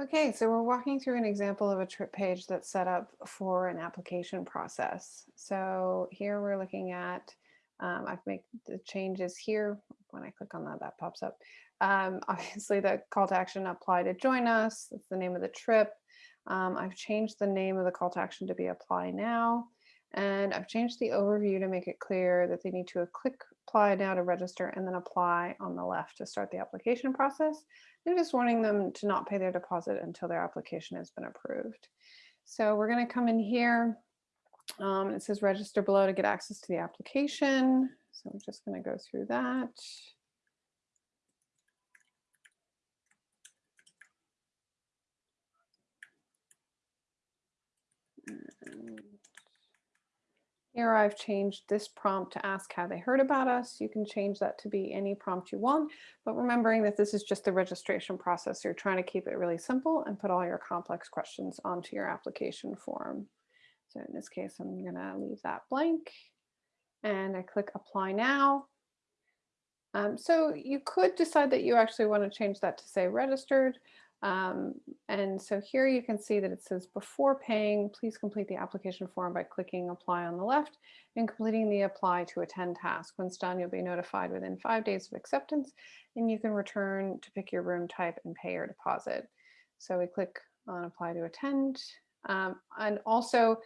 Okay, so we're walking through an example of a trip page that's set up for an application process. So here we're looking at, um, I've made the changes here. When I click on that, that pops up. Um, obviously the call to action apply to join us. That's the name of the trip. Um, I've changed the name of the call to action to be apply now. And I've changed the overview to make it clear that they need to click apply now to register and then apply on the left to start the application process. Just warning them to not pay their deposit until their application has been approved. So we're going to come in here. Um, it says register below to get access to the application. So I'm just going to go through that. Here I've changed this prompt to ask how they heard about us. You can change that to be any prompt you want, but remembering that this is just the registration process. You're trying to keep it really simple and put all your complex questions onto your application form. So in this case, I'm gonna leave that blank and I click apply now. Um, so you could decide that you actually want to change that to say registered, um, and so here you can see that it says before paying, please complete the application form by clicking apply on the left and completing the apply to attend task. Once done, you'll be notified within five days of acceptance and you can return to pick your room type and pay your deposit. So we click on apply to attend. Um, and also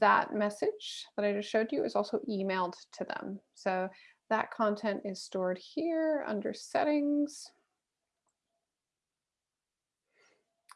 that message that I just showed you is also emailed to them. So that content is stored here under settings.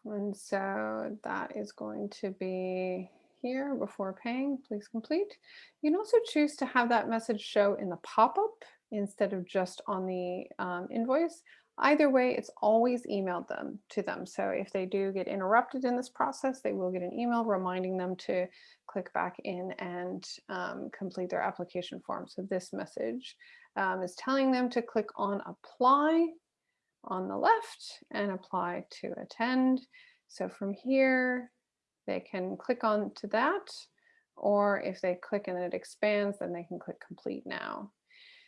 And so that is going to be here before paying, please complete. You can also choose to have that message show in the pop-up instead of just on the um, invoice. Either way, it's always emailed them to them. So if they do get interrupted in this process, they will get an email reminding them to click back in and um, complete their application form. So this message um, is telling them to click on apply on the left and apply to attend. So from here, they can click on to that, or if they click and it expands, then they can click complete now.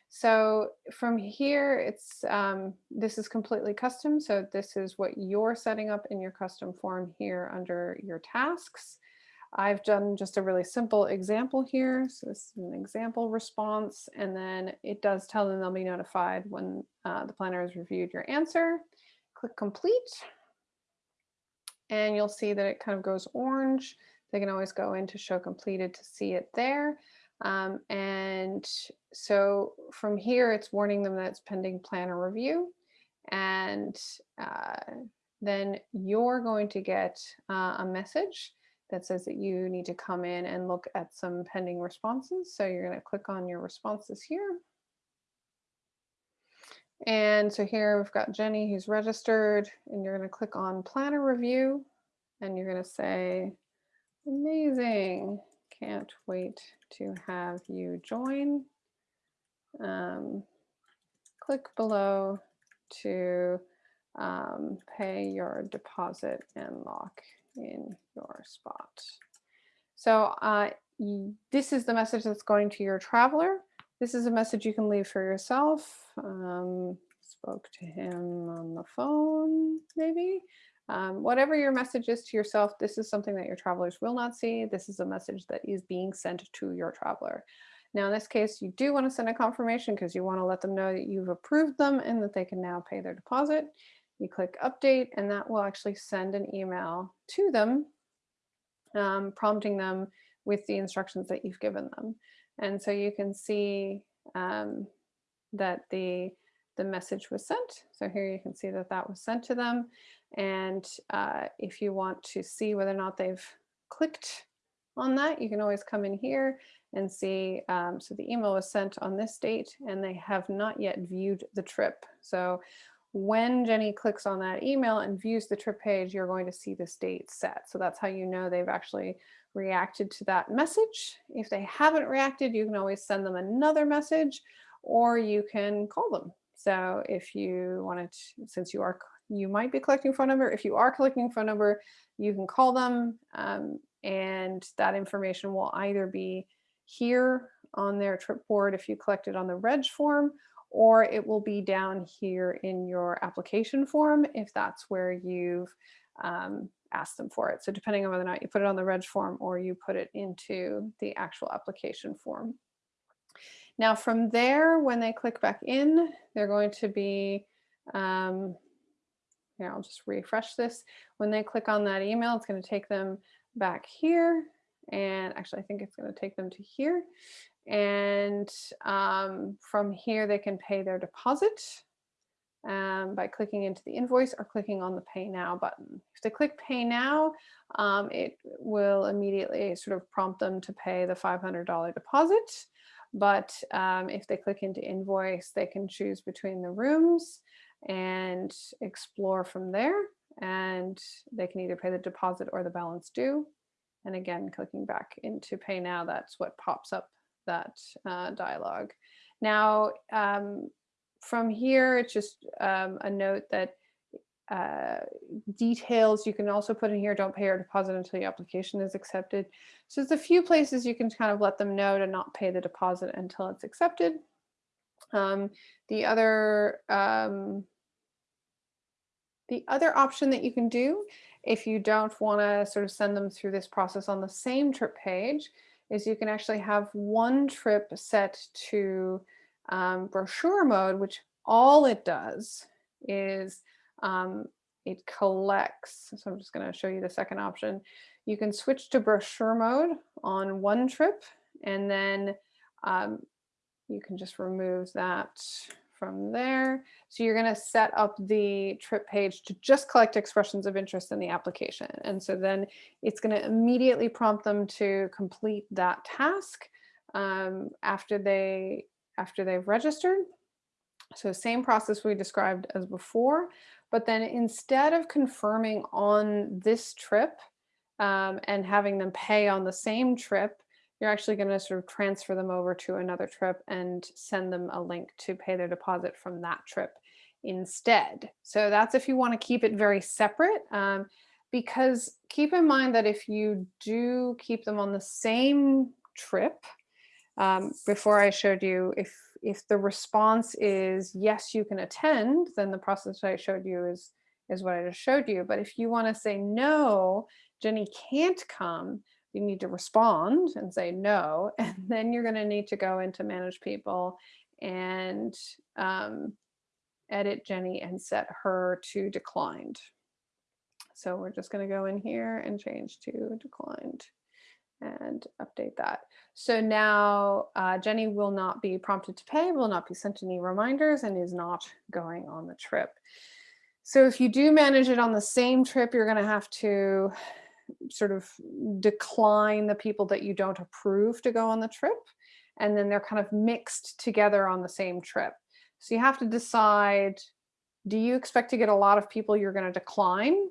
So from here, it's um, this is completely custom. So this is what you're setting up in your custom form here under your tasks. I've done just a really simple example here. So this is an example response, and then it does tell them they'll be notified when uh, the planner has reviewed your answer. Click complete, and you'll see that it kind of goes orange. They can always go into show completed to see it there. Um, and so from here, it's warning them that it's pending planner review. And uh, then you're going to get uh, a message that says that you need to come in and look at some pending responses. So you're going to click on your responses here. And so here we've got Jenny who's registered and you're going to click on planner review and you're going to say, amazing, can't wait to have you join. Um, click below to um, pay your deposit and lock in your spot. So uh, this is the message that's going to your traveler. This is a message you can leave for yourself. Um, spoke to him on the phone, maybe. Um, whatever your message is to yourself, this is something that your travelers will not see. This is a message that is being sent to your traveler. Now, in this case, you do want to send a confirmation because you want to let them know that you've approved them and that they can now pay their deposit. You click update and that will actually send an email to them, um, prompting them with the instructions that you've given them. And so you can see um, that the, the message was sent. So here you can see that that was sent to them. And uh, if you want to see whether or not they've clicked on that, you can always come in here and see. Um, so the email was sent on this date and they have not yet viewed the trip. So when Jenny clicks on that email and views the trip page, you're going to see this date set. So that's how you know they've actually reacted to that message. If they haven't reacted, you can always send them another message or you can call them. So if you wanted, to, since you are, you might be collecting phone number. If you are collecting phone number, you can call them um, and that information will either be here on their trip board if you collect it on the reg form or it will be down here in your application form if that's where you've um, ask them for it. So depending on whether or not you put it on the reg form or you put it into the actual application form. Now from there, when they click back in, they're going to be, um, here, I'll just refresh this. When they click on that email, it's going to take them back here. And actually, I think it's going to take them to here. And um, from here, they can pay their deposit um, by clicking into the invoice or clicking on the pay now button. If they click pay now, um, it will immediately sort of prompt them to pay the $500 deposit. But um, if they click into invoice, they can choose between the rooms and explore from there. And they can either pay the deposit or the balance due. And again, clicking back into pay now, that's what pops up that uh, dialogue. Now, um, from here, it's just um, a note that uh, details you can also put in here, don't pay your deposit until your application is accepted. So there's a few places you can kind of let them know to not pay the deposit until it's accepted. Um, the other um, the other option that you can do if you don't want to sort of send them through this process on the same trip page is you can actually have one trip set to um, brochure mode, which all it does is um, it collects. So I'm just going to show you the second option. You can switch to brochure mode on one trip and then um, you can just remove that from there. So you're going to set up the trip page to just collect expressions of interest in the application. And so then it's going to immediately prompt them to complete that task um, after they after they've registered. So same process we described as before, but then instead of confirming on this trip um, and having them pay on the same trip, you're actually going to sort of transfer them over to another trip and send them a link to pay their deposit from that trip instead. So that's if you want to keep it very separate. Um, because keep in mind that if you do keep them on the same trip, um, before I showed you, if if the response is yes, you can attend, then the process I showed you is is what I just showed you. But if you want to say no, Jenny can't come, you need to respond and say no, and then you're going to need to go into manage people and um, edit Jenny and set her to declined. So we're just going to go in here and change to declined and update that. So now uh, Jenny will not be prompted to pay, will not be sent any reminders and is not going on the trip. So if you do manage it on the same trip, you're going to have to sort of decline the people that you don't approve to go on the trip. And then they're kind of mixed together on the same trip. So you have to decide, do you expect to get a lot of people you're going to decline?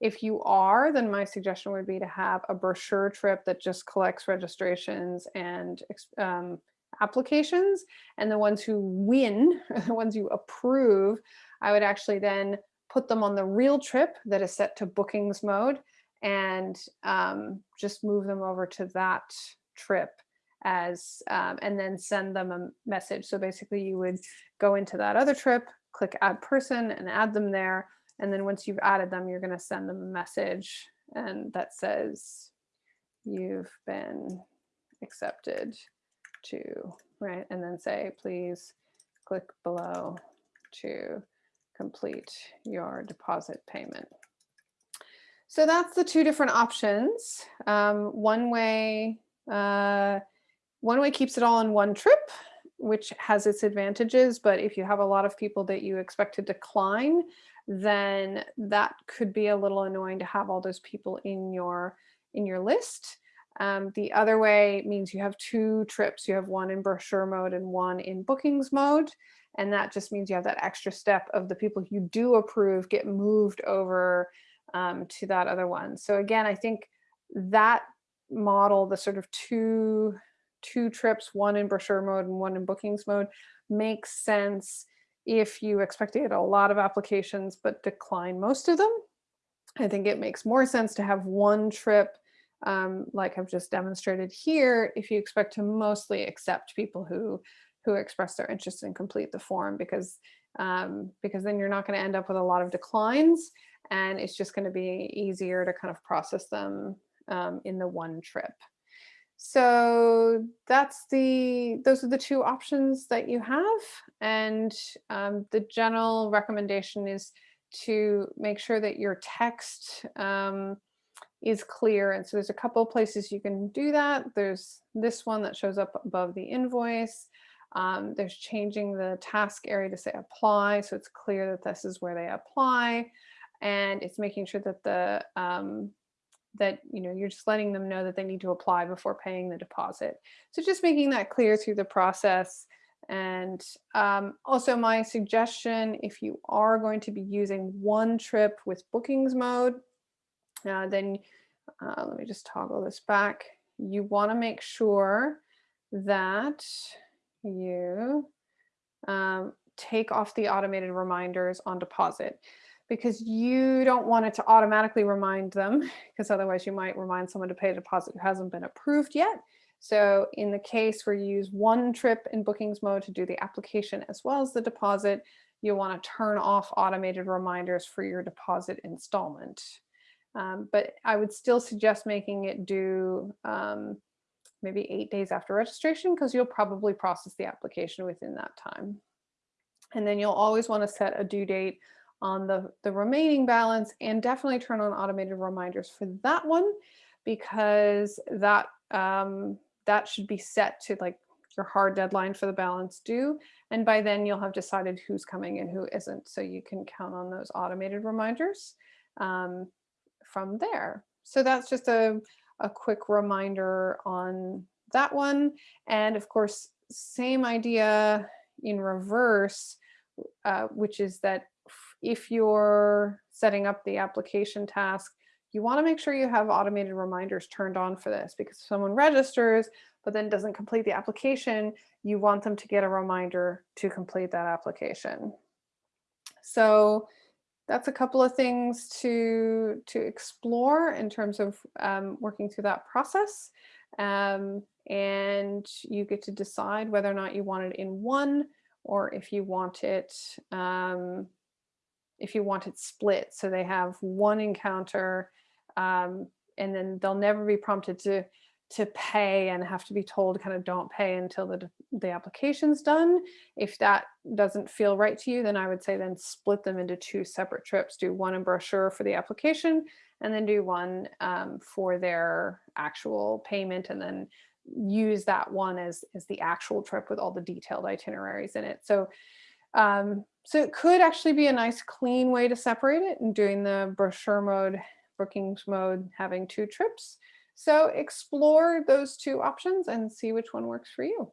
If you are, then my suggestion would be to have a brochure trip that just collects registrations and um, applications. And the ones who win, the ones you approve, I would actually then put them on the real trip that is set to bookings mode and um, just move them over to that trip as um, and then send them a message. So basically you would go into that other trip, click add person and add them there. And then once you've added them, you're going to send them a message and that says you've been accepted to, right? And then say, please click below to complete your deposit payment. So that's the two different options. Um, one way, uh, one way keeps it all in one trip, which has its advantages. But if you have a lot of people that you expect to decline, then that could be a little annoying to have all those people in your in your list. Um, the other way means you have two trips. You have one in brochure mode and one in bookings mode. And that just means you have that extra step of the people you do approve get moved over um, to that other one. So again, I think that model, the sort of two, two trips, one in brochure mode and one in bookings mode, makes sense if you expect to get a lot of applications but decline most of them. I think it makes more sense to have one trip um, like I've just demonstrated here if you expect to mostly accept people who who express their interest and complete the form because um, because then you're not going to end up with a lot of declines and it's just going to be easier to kind of process them um, in the one trip. So that's the, those are the two options that you have. And um, the general recommendation is to make sure that your text um, is clear. And so there's a couple of places you can do that. There's this one that shows up above the invoice. Um, there's changing the task area to say apply. So it's clear that this is where they apply. And it's making sure that the um, that you know you're just letting them know that they need to apply before paying the deposit. So just making that clear through the process. And um, also my suggestion, if you are going to be using one trip with bookings mode, uh, then uh, let me just toggle this back. You want to make sure that you um, take off the automated reminders on deposit because you don't want it to automatically remind them because otherwise you might remind someone to pay a deposit who hasn't been approved yet. So in the case where you use one trip in bookings mode to do the application as well as the deposit, you'll want to turn off automated reminders for your deposit installment. Um, but I would still suggest making it do um, maybe eight days after registration because you'll probably process the application within that time. And then you'll always want to set a due date on the, the remaining balance and definitely turn on automated reminders for that one because that um, that should be set to like your hard deadline for the balance due. And by then you'll have decided who's coming and who isn't. So you can count on those automated reminders um, from there. So that's just a, a quick reminder on that one. And of course, same idea in reverse, uh, which is that if you're setting up the application task, you want to make sure you have automated reminders turned on for this because if someone registers but then doesn't complete the application, you want them to get a reminder to complete that application. So that's a couple of things to, to explore in terms of um, working through that process. Um, and you get to decide whether or not you want it in one or if you want it um, if you want it split. So they have one encounter um, and then they'll never be prompted to to pay and have to be told kind of don't pay until the, the application's done. If that doesn't feel right to you, then I would say then split them into two separate trips. Do one in brochure for the application and then do one um, for their actual payment and then use that one as, as the actual trip with all the detailed itineraries in it. So um, so it could actually be a nice clean way to separate it and doing the brochure mode, bookings mode, having two trips. So explore those two options and see which one works for you.